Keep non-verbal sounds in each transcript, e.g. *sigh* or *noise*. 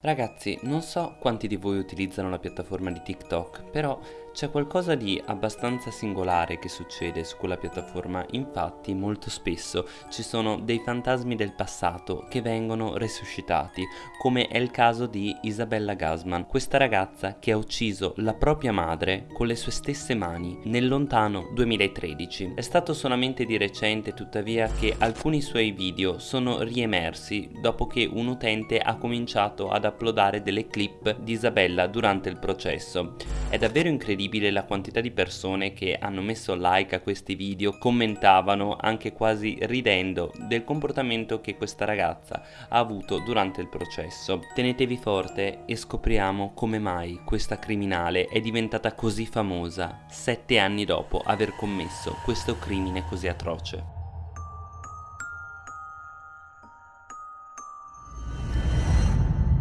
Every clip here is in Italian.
Ragazzi, non so quanti di voi utilizzano la piattaforma di TikTok, però c'è qualcosa di abbastanza singolare che succede su quella piattaforma, infatti molto spesso ci sono dei fantasmi del passato che vengono resuscitati, come è il caso di Isabella Gasman, questa ragazza che ha ucciso la propria madre con le sue stesse mani nel lontano 2013. È stato solamente di recente tuttavia che alcuni suoi video sono riemersi dopo che un utente ha cominciato ad uploadare delle clip di Isabella durante il processo. È davvero incredibile incredibile la quantità di persone che hanno messo like a questi video, commentavano anche quasi ridendo del comportamento che questa ragazza ha avuto durante il processo. Tenetevi forte e scopriamo come mai questa criminale è diventata così famosa sette anni dopo aver commesso questo crimine così atroce.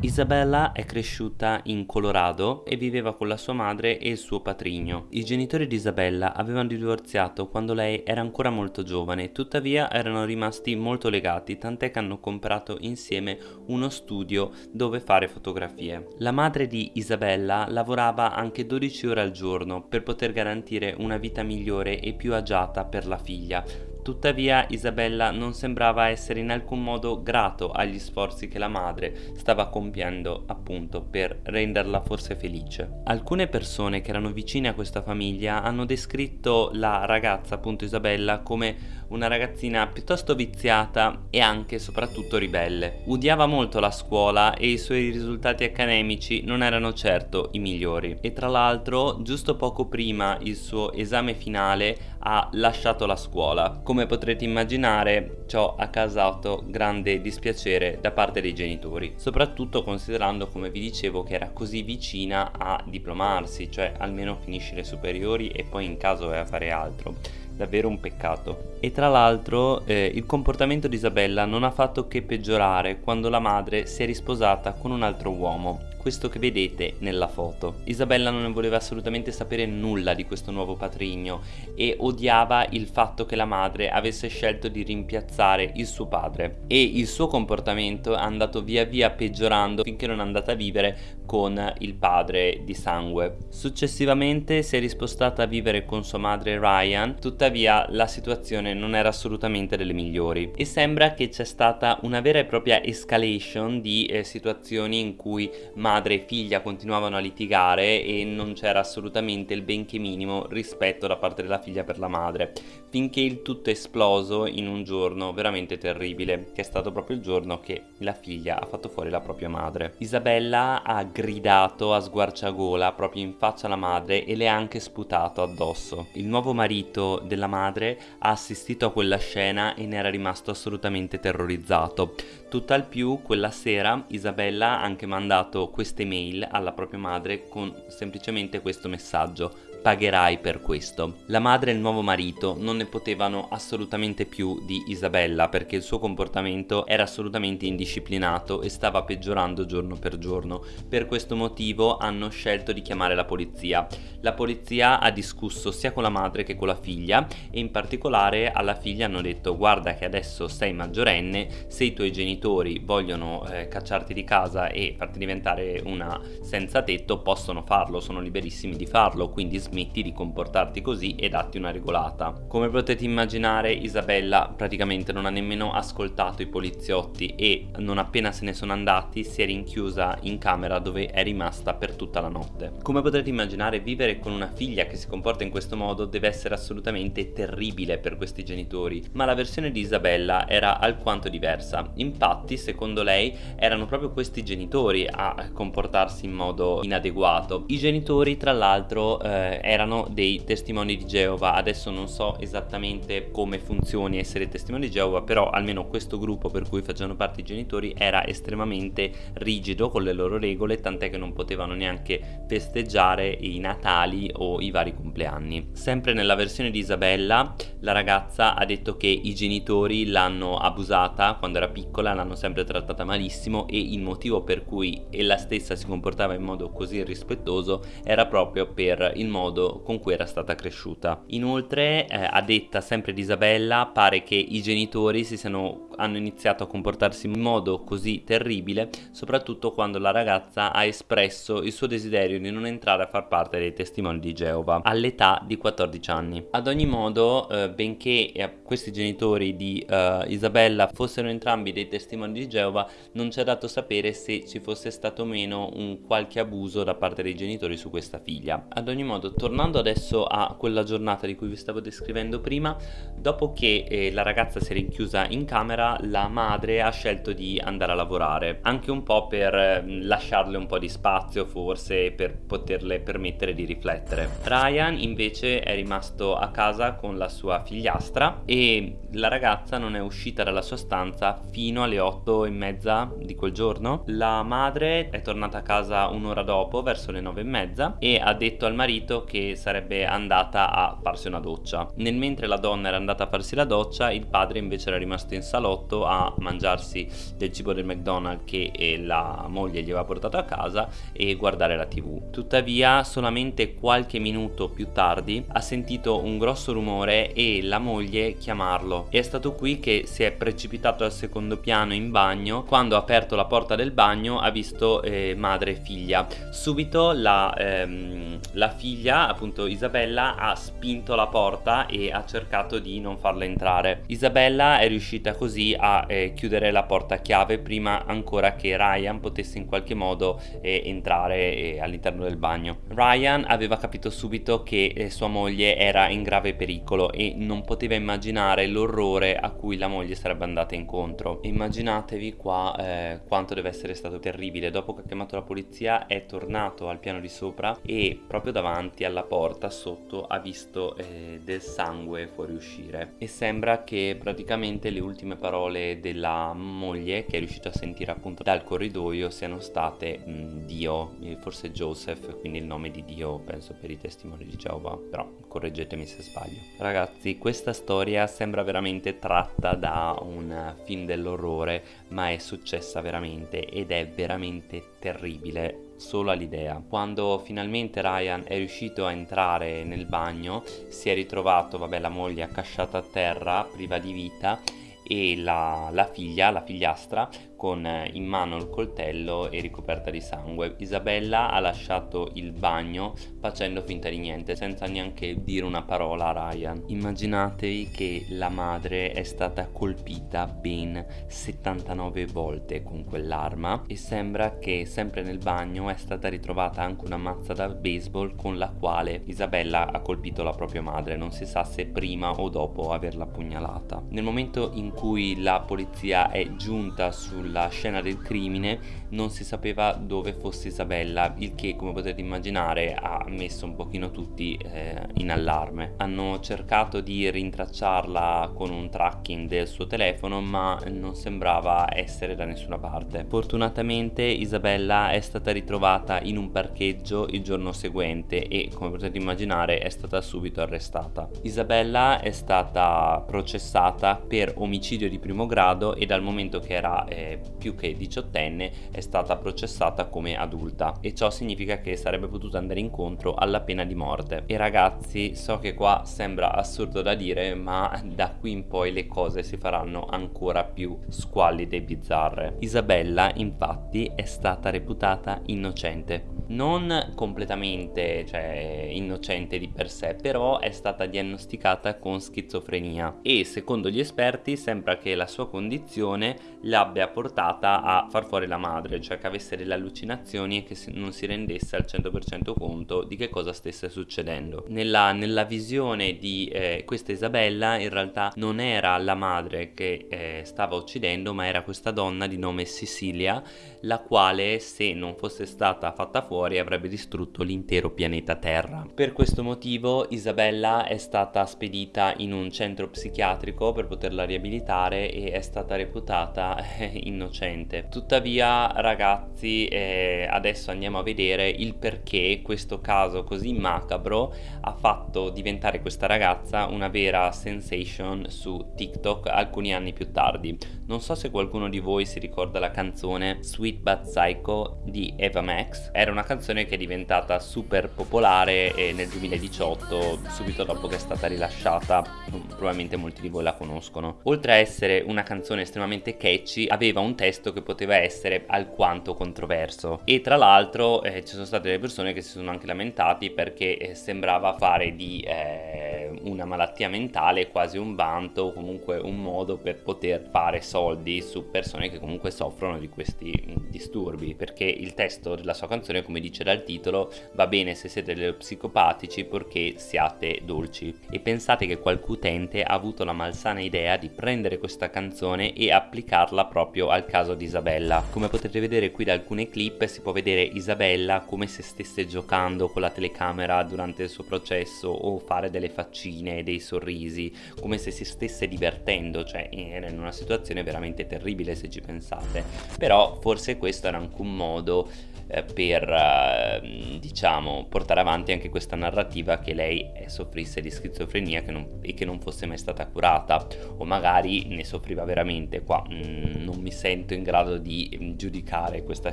Isabella è cresciuta in Colorado e viveva con la sua madre e il suo patrigno. I genitori di Isabella avevano divorziato quando lei era ancora molto giovane, tuttavia erano rimasti molto legati, tant'è che hanno comprato insieme uno studio dove fare fotografie. La madre di Isabella lavorava anche 12 ore al giorno per poter garantire una vita migliore e più agiata per la figlia, Tuttavia Isabella non sembrava essere in alcun modo grato agli sforzi che la madre stava compiendo appunto per renderla forse felice. Alcune persone che erano vicine a questa famiglia hanno descritto la ragazza appunto Isabella come una ragazzina piuttosto viziata e anche e soprattutto ribelle. Odiava molto la scuola e i suoi risultati accademici non erano certo i migliori e tra l'altro giusto poco prima il suo esame finale ha lasciato la scuola. Come potrete immaginare ciò ha causato grande dispiacere da parte dei genitori, soprattutto considerando come vi dicevo che era così vicina a diplomarsi, cioè almeno finisce le superiori e poi in caso doveva fare altro davvero un peccato. E tra l'altro eh, il comportamento di Isabella non ha fatto che peggiorare quando la madre si è risposata con un altro uomo questo che vedete nella foto. Isabella non ne voleva assolutamente sapere nulla di questo nuovo patrigno e odiava il fatto che la madre avesse scelto di rimpiazzare il suo padre e il suo comportamento è andato via via peggiorando finché non è andata a vivere con il padre di sangue. Successivamente si è rispostata a vivere con sua madre Ryan, tuttavia la situazione non era assolutamente delle migliori e sembra che c'è stata una vera e propria escalation di eh, situazioni in cui madre e figlia continuavano a litigare e non c'era assolutamente il benché minimo rispetto da parte della figlia per la madre, finché il tutto è esploso in un giorno veramente terribile, che è stato proprio il giorno che la figlia ha fatto fuori la propria madre. Isabella ha gridato a sguarciagola proprio in faccia alla madre e le ha anche sputato addosso. Il nuovo marito della madre ha assistito a quella scena e ne era rimasto assolutamente terrorizzato. Tutt'al più quella sera Isabella ha anche mandato queste mail alla propria madre con semplicemente questo messaggio pagherai per questo. La madre e il nuovo marito non ne potevano assolutamente più di Isabella perché il suo comportamento era assolutamente indisciplinato e stava peggiorando giorno per giorno. Per questo motivo hanno scelto di chiamare la polizia. La polizia ha discusso sia con la madre che con la figlia e in particolare alla figlia hanno detto guarda che adesso sei maggiorenne, se i tuoi genitori vogliono eh, cacciarti di casa e farti diventare una senza tetto possono farlo, sono liberissimi di farlo, quindi smetti di comportarti così e datti una regolata. Come potete immaginare Isabella praticamente non ha nemmeno ascoltato i poliziotti e non appena se ne sono andati si è rinchiusa in camera dove è rimasta per tutta la notte. Come potrete immaginare vivere con una figlia che si comporta in questo modo deve essere assolutamente terribile per questi genitori, ma la versione di Isabella era alquanto diversa. Infatti secondo lei erano proprio questi genitori a comportarsi in modo inadeguato. I genitori tra l'altro eh, erano dei testimoni di Geova. Adesso non so esattamente come funzioni essere testimoni di Geova però almeno questo gruppo per cui facevano parte i genitori era estremamente rigido con le loro regole tant'è che non potevano neanche festeggiare i natali o i vari compleanni. Sempre nella versione di Isabella la ragazza ha detto che i genitori l'hanno abusata quando era piccola l'hanno sempre trattata malissimo e il motivo per cui ella stessa si comportava in modo così irrispettoso era proprio per il modo modo con cui era stata cresciuta. Inoltre, eh, a detta sempre di Isabella, pare che i genitori si siano, hanno iniziato a comportarsi in modo così terribile, soprattutto quando la ragazza ha espresso il suo desiderio di non entrare a far parte dei testimoni di Geova all'età di 14 anni. Ad ogni modo, eh, benché eh, questi genitori di eh, Isabella fossero entrambi dei testimoni di Geova, non c'è dato sapere se ci fosse stato o meno un qualche abuso da parte dei genitori su questa figlia. Ad ogni modo, tornando adesso a quella giornata di cui vi stavo descrivendo prima, dopo che eh, la ragazza si è rinchiusa in camera, la madre ha scelto di andare a lavorare, anche un po' per eh, lasciarle un po' di spazio, forse per poterle permettere di riflettere. Ryan invece è rimasto a casa con la sua figliastra e la ragazza non è uscita dalla sua stanza fino alle 8 e mezza di quel giorno. La madre è tornata a casa un'ora dopo, verso le 9 e mezza, e ha detto al marito che sarebbe andata a farsi una doccia. Nel mentre la donna era andata a farsi la doccia, il padre invece era rimasto in salotto a mangiarsi del cibo del McDonald's che eh, la moglie gli aveva portato a casa e guardare la tv. Tuttavia, solamente qualche minuto più tardi ha sentito un grosso rumore e la moglie chiamarlo. E è stato qui che si è precipitato al secondo piano in bagno. Quando ha aperto la porta del bagno ha visto eh, madre e figlia. Subito la, ehm, la figlia, appunto Isabella, ha spinto la porta e ha cercato di non farla entrare. Isabella è riuscita così a eh, chiudere la porta a chiave prima ancora che Ryan potesse in qualche modo eh, entrare eh, all'interno del bagno. Ryan aveva capito subito che eh, sua moglie era in grave pericolo e non poteva immaginare l'orrore a cui la moglie sarebbe andata incontro. Immaginatevi qua eh, quanto deve essere stato terribile. Dopo che ha chiamato la polizia è tornato al piano di sopra e proprio davanti alla porta sotto ha visto eh, del sangue fuoriuscire e sembra che praticamente le ultime parole della moglie che è riuscito a sentire appunto dal corridoio siano state mh, Dio, forse Joseph, quindi il nome di Dio penso per i testimoni di Geova, però correggetemi se sbaglio. Ragazzi, questa storia sembra veramente tratta da un film dell'orrore, ma è successa veramente ed è veramente terribile solo all'idea. Quando finalmente Ryan è riuscito a entrare nel bagno, si è ritrovato, vabbè, la moglie accasciata a terra, priva di vita e la, la figlia, la figliastra, con eh, in mano il coltello e ricoperta di sangue. Isabella ha lasciato il bagno facendo finta di niente, senza neanche dire una parola a Ryan. Immaginatevi che la madre è stata colpita ben 79 volte con quell'arma e sembra che sempre nel bagno è stata ritrovata anche una mazza da baseball con la quale Isabella ha colpito la propria madre, non si sa se prima o dopo averla pugnalata. Nel momento in cui la polizia è giunta sul sulla scena del crimine non si sapeva dove fosse Isabella, il che come potete immaginare ha messo un pochino tutti eh, in allarme. Hanno cercato di rintracciarla con un tracking del suo telefono ma non sembrava essere da nessuna parte. Fortunatamente Isabella è stata ritrovata in un parcheggio il giorno seguente e come potete immaginare è stata subito arrestata. Isabella è stata processata per omicidio di primo grado e dal momento che era eh, più che diciottenne è stata processata come adulta e ciò significa che sarebbe potuta andare incontro alla pena di morte. E ragazzi, so che qua sembra assurdo da dire, ma da qui in poi le cose si faranno ancora più squallide e bizzarre. Isabella, infatti, è stata reputata innocente non completamente cioè, innocente di per sé, però è stata diagnosticata con schizofrenia e secondo gli esperti sembra che la sua condizione l'abbia portata a far fuori la madre, cioè che avesse delle allucinazioni e che non si rendesse al 100% conto di che cosa stesse succedendo. Nella, nella visione di eh, questa Isabella in realtà non era la madre che eh, stava uccidendo, ma era questa donna di nome Sicilia, la quale se non fosse stata fatta fuori fuori avrebbe distrutto l'intero pianeta Terra. Per questo motivo Isabella è stata spedita in un centro psichiatrico per poterla riabilitare e è stata reputata eh, innocente. Tuttavia ragazzi eh, adesso andiamo a vedere il perché questo caso così macabro ha fatto diventare questa ragazza una vera sensation su TikTok alcuni anni più tardi. Non so se qualcuno di voi si ricorda la canzone Sweet But Psycho di Eva Max, era una canzone che è diventata super popolare nel 2018 subito dopo che è stata rilasciata probabilmente molti di voi la conoscono. Oltre a essere una canzone estremamente catchy aveva un testo che poteva essere alquanto controverso. E tra l'altro eh, ci sono state delle persone che si sono anche lamentati perché eh, sembrava fare di eh, una malattia mentale quasi un vanto o comunque un modo per poter fare soldi su persone che comunque soffrono di questi mm, disturbi perché il testo della sua canzone come dice dal titolo va bene se siete degli psicopatici purché siate dolci e pensate che qualche utente ha avuto la malsana idea di prendere questa canzone e applicarla proprio al caso di Isabella. Come potete vedere qui da alcune clip si può vedere Isabella come se stesse giocando con la telecamera durante il suo processo o fare delle faccine, dei sorrisi come se si stesse divertendo cioè era in una situazione veramente terribile se ci pensate. Però forse questo era anche un modo eh, per eh, diciamo portare avanti anche questa narrativa che lei soffrisse di schizofrenia che non, e che non fosse mai stata curata. O magari ne soffriva veramente. Qua mh, mm, non mi sento in grado di mm, giudicare questa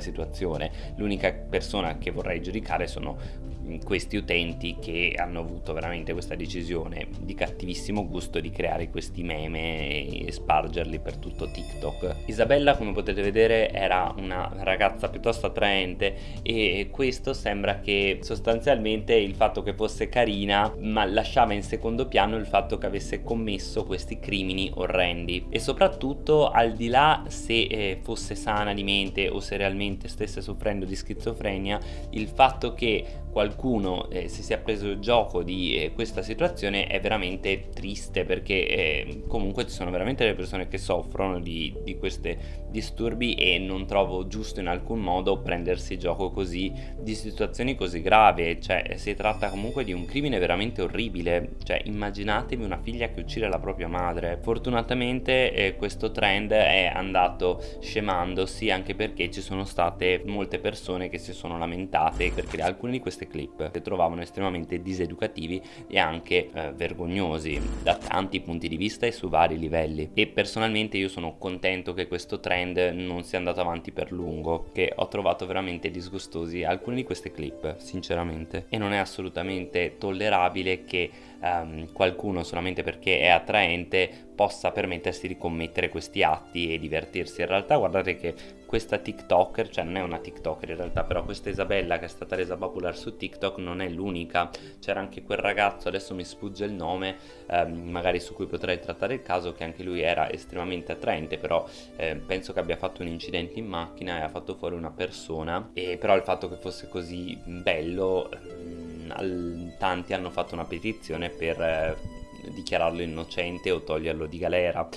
situazione. L'unica persona che vorrei giudicare sono questi utenti che hanno avuto veramente questa decisione di cattivissimo gusto di creare questi meme e spargerli per tutto TikTok. Isabella come potete vedere era una ragazza piuttosto attraente e questo sembra che sostanzialmente il fatto che fosse carina ma lasciava in secondo piano il fatto che avesse commesso questi crimini orrendi e soprattutto al di là se eh, fosse sana di mente o se realmente stesse soffrendo di schizofrenia il fatto che qualcuno eh, si sia preso gioco di eh, questa situazione è veramente triste perché eh, comunque ci sono veramente delle persone che soffrono di, di questi disturbi e non trovo giusto in alcun modo prendersi gioco così di situazioni così gravi. Cioè si tratta comunque di un crimine veramente orribile. Cioè immaginatevi una figlia che uccide la propria madre. Fortunatamente eh, questo trend è andato scemandosi anche perché ci sono state molte persone che si sono lamentate perché alcune di queste clip che trovavano estremamente diseducativi e anche eh, vergognosi da tanti punti di vista e su vari livelli. E personalmente io sono contento che questo trend non sia andato avanti per lungo che ho trovato veramente disgustosi alcune di queste clip sinceramente. E non è assolutamente tollerabile che um, qualcuno solamente perché è attraente possa permettersi di commettere questi atti e divertirsi. In realtà guardate che questa tiktoker cioè non è una tiktoker in realtà però questa Isabella che è stata resa popolare su tiktok non è l'unica. C'era anche quel ragazzo adesso mi sfugge il nome ehm, magari su cui potrei trattare il caso che anche lui era estremamente attraente però eh, penso che abbia fatto un incidente in macchina e ha fatto fuori una persona. E però il fatto che fosse così bello ehm, tanti hanno fatto una petizione per eh, dichiararlo innocente o toglierlo di galera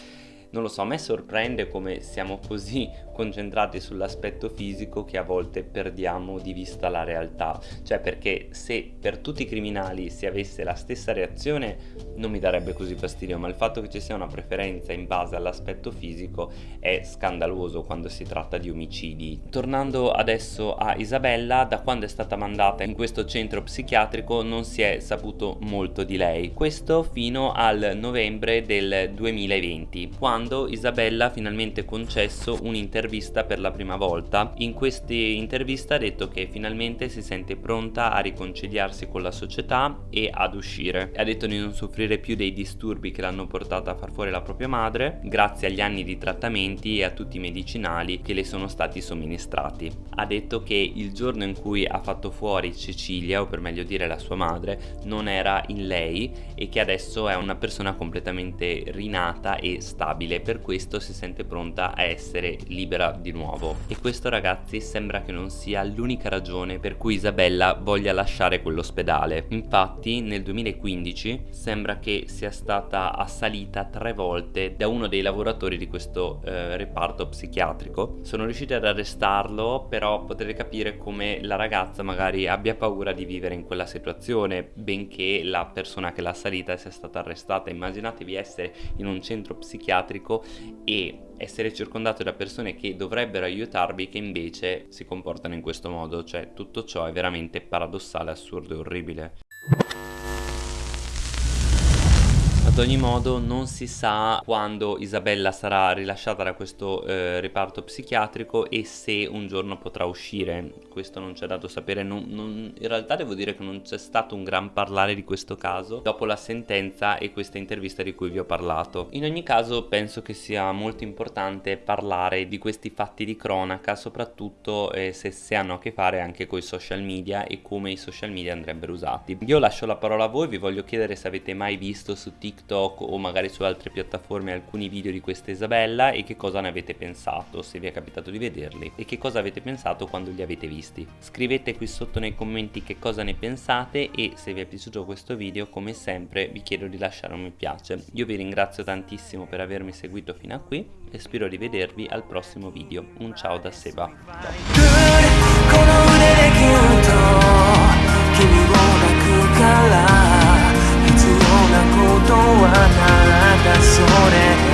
non lo so, a me sorprende come siamo così *laughs* concentrati sull'aspetto fisico che a volte perdiamo di vista la realtà. Cioè perché se per tutti i criminali si avesse la stessa reazione non mi darebbe così fastidio, ma il fatto che ci sia una preferenza in base all'aspetto fisico è scandaloso quando si tratta di omicidi. Tornando adesso a Isabella, da quando è stata mandata in questo centro psichiatrico non si è saputo molto di lei. Questo fino al novembre del 2020, quando Isabella ha finalmente concesso un'intervista per la prima volta. In questa intervista ha detto che finalmente si sente pronta a riconciliarsi con la società e ad uscire. Ha detto di non soffrire più dei disturbi che l'hanno portata a far fuori la propria madre, grazie agli anni di trattamenti e a tutti i medicinali che le sono stati somministrati. Ha detto che il giorno in cui ha fatto fuori Cecilia, o per meglio dire la sua madre, non era in lei e che adesso è una persona completamente rinata e stabile, per questo si sente pronta a essere libera di nuovo. E questo ragazzi sembra che non sia l'unica ragione per cui Isabella voglia lasciare quell'ospedale. Infatti nel 2015 sembra che sia stata assalita tre volte da uno dei lavoratori di questo eh, reparto psichiatrico. Sono riusciti ad arrestarlo però potete capire come la ragazza magari abbia paura di vivere in quella situazione benché la persona che l'ha assalita sia stata arrestata. Immaginatevi essere in un centro psichiatrico e essere circondato da persone che dovrebbero aiutarvi che invece si comportano in questo modo, cioè tutto ciò è veramente paradossale, assurdo e orribile. Ogni modo non si sa quando Isabella sarà rilasciata da questo eh, reparto psichiatrico e se un giorno potrà uscire, questo non c'è dato sapere, non, non, in realtà devo dire che non c'è stato un gran parlare di questo caso dopo la sentenza e questa intervista di cui vi ho parlato. In ogni caso penso che sia molto importante parlare di questi fatti di cronaca, soprattutto eh, se, se hanno a che fare anche con i social media e come i social media andrebbero usati. Io lascio la parola a voi, vi voglio chiedere se avete mai visto su TikTok o magari su altre piattaforme alcuni video di questa Isabella e che cosa ne avete pensato, se vi è capitato di vederli e che cosa avete pensato quando li avete visti. Scrivete qui sotto nei commenti che cosa ne pensate e se vi è piaciuto questo video come sempre vi chiedo di lasciare un mi piace. Io vi ringrazio tantissimo per avermi seguito fino a qui e spero di vedervi al prossimo video. Un ciao da Seba. Ciao. なことはただそれ